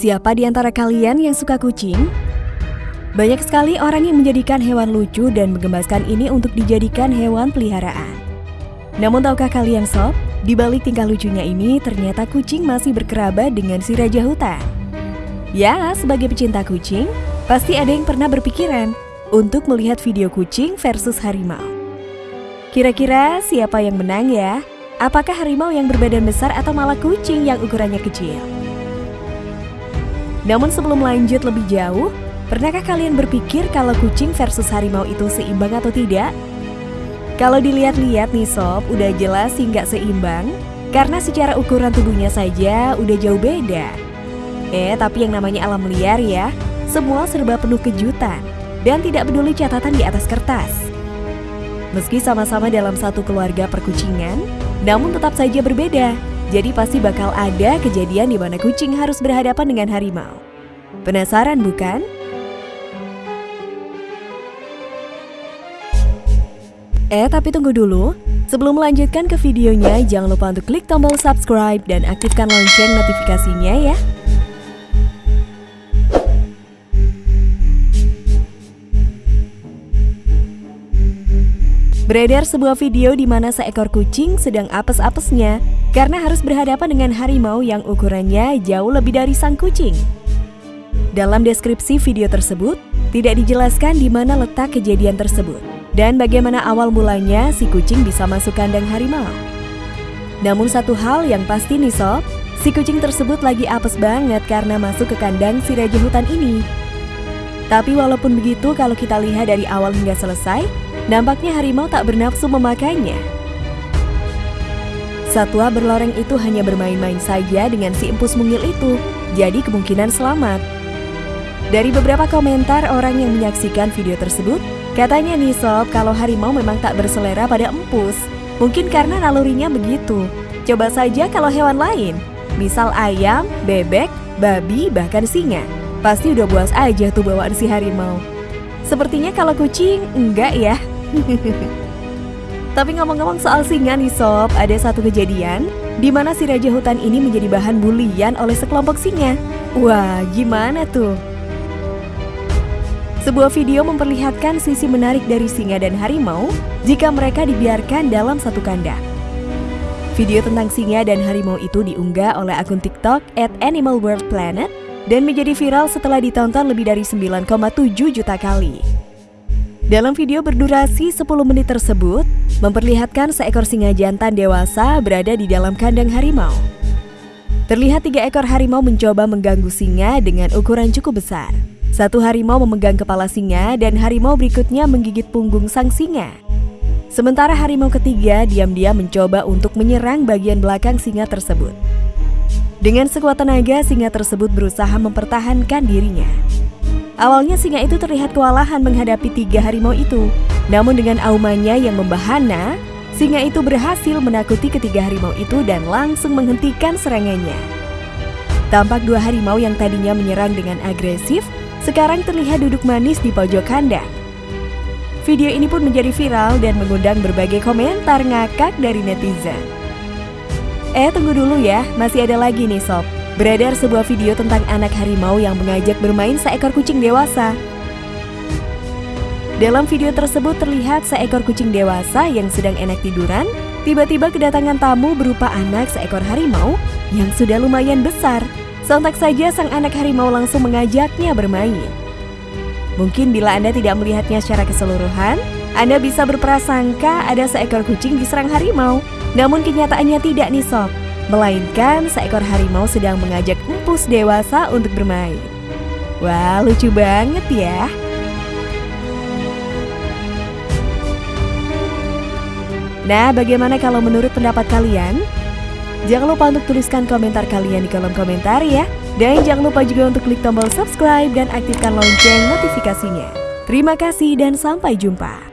Siapa di antara kalian yang suka kucing? Banyak sekali orang yang menjadikan hewan lucu dan menggemaskan ini untuk dijadikan hewan peliharaan. Namun tahukah kalian sob, di balik tingkah lucunya ini ternyata kucing masih berkerabat dengan si raja hutan. Ya, sebagai pecinta kucing, pasti ada yang pernah berpikiran untuk melihat video kucing versus harimau. Kira-kira siapa yang menang ya? Apakah harimau yang berbadan besar atau malah kucing yang ukurannya kecil? Namun sebelum lanjut lebih jauh, pernahkah kalian berpikir kalau kucing versus harimau itu seimbang atau tidak? Kalau dilihat-lihat nih sob, udah jelas sih nggak seimbang, karena secara ukuran tubuhnya saja udah jauh beda. Eh, tapi yang namanya alam liar ya, semua serba penuh kejutan, dan tidak peduli catatan di atas kertas. Meski sama-sama dalam satu keluarga perkucingan, namun tetap saja berbeda. Jadi pasti bakal ada kejadian di mana kucing harus berhadapan dengan harimau. Penasaran bukan? Eh, tapi tunggu dulu. Sebelum melanjutkan ke videonya, jangan lupa untuk klik tombol subscribe dan aktifkan lonceng notifikasinya ya. Beredar sebuah video di mana seekor kucing sedang apes-apesnya karena harus berhadapan dengan harimau yang ukurannya jauh lebih dari sang kucing. Dalam deskripsi video tersebut, tidak dijelaskan di mana letak kejadian tersebut dan bagaimana awal mulanya si kucing bisa masuk kandang harimau. Namun satu hal yang pasti nih sob, si kucing tersebut lagi apes banget karena masuk ke kandang si raja hutan ini. Tapi walaupun begitu kalau kita lihat dari awal hingga selesai, Nampaknya harimau tak bernafsu memakannya. Satwa berloreng itu hanya bermain-main saja dengan si empus mungil itu, jadi kemungkinan selamat. Dari beberapa komentar orang yang menyaksikan video tersebut, katanya nih sob kalau harimau memang tak berselera pada empus. Mungkin karena nalurinya begitu. Coba saja kalau hewan lain, misal ayam, bebek, babi, bahkan singa. Pasti udah buas aja tuh bawaan si harimau. Sepertinya kalau kucing, enggak ya. Tapi ngomong-ngomong soal singa nih sob, ada satu kejadian di mana si raja hutan ini menjadi bahan bulian oleh sekelompok singa. Wah, gimana tuh? Sebuah video memperlihatkan sisi menarik dari singa dan harimau jika mereka dibiarkan dalam satu kandang. Video tentang singa dan harimau itu diunggah oleh akun TikTok at Animal World Planet dan menjadi viral setelah ditonton lebih dari 9,7 juta kali. Dalam video berdurasi 10 menit tersebut, memperlihatkan seekor singa jantan dewasa berada di dalam kandang harimau. Terlihat tiga ekor harimau mencoba mengganggu singa dengan ukuran cukup besar. Satu harimau memegang kepala singa dan harimau berikutnya menggigit punggung sang singa. Sementara harimau ketiga diam-diam mencoba untuk menyerang bagian belakang singa tersebut. Dengan sekuat tenaga, singa tersebut berusaha mempertahankan dirinya. Awalnya singa itu terlihat kewalahan menghadapi tiga harimau itu. Namun dengan aumannya yang membahana, singa itu berhasil menakuti ketiga harimau itu dan langsung menghentikan serangannya. Tampak dua harimau yang tadinya menyerang dengan agresif, sekarang terlihat duduk manis di pojok kandang. Video ini pun menjadi viral dan mengundang berbagai komentar ngakak dari netizen. Eh tunggu dulu ya, masih ada lagi nih sob. Beredar sebuah video tentang anak harimau yang mengajak bermain seekor kucing dewasa. Dalam video tersebut terlihat seekor kucing dewasa yang sedang enak tiduran, tiba-tiba kedatangan tamu berupa anak seekor harimau yang sudah lumayan besar. Sontak saja sang anak harimau langsung mengajaknya bermain. Mungkin bila Anda tidak melihatnya secara keseluruhan, Anda bisa berprasangka ada seekor kucing diserang harimau. Namun kenyataannya tidak nih sob. Melainkan seekor harimau sedang mengajak empus dewasa untuk bermain. Wah, lucu banget ya. Nah, bagaimana kalau menurut pendapat kalian? Jangan lupa untuk tuliskan komentar kalian di kolom komentar ya. Dan jangan lupa juga untuk klik tombol subscribe dan aktifkan lonceng notifikasinya. Terima kasih dan sampai jumpa.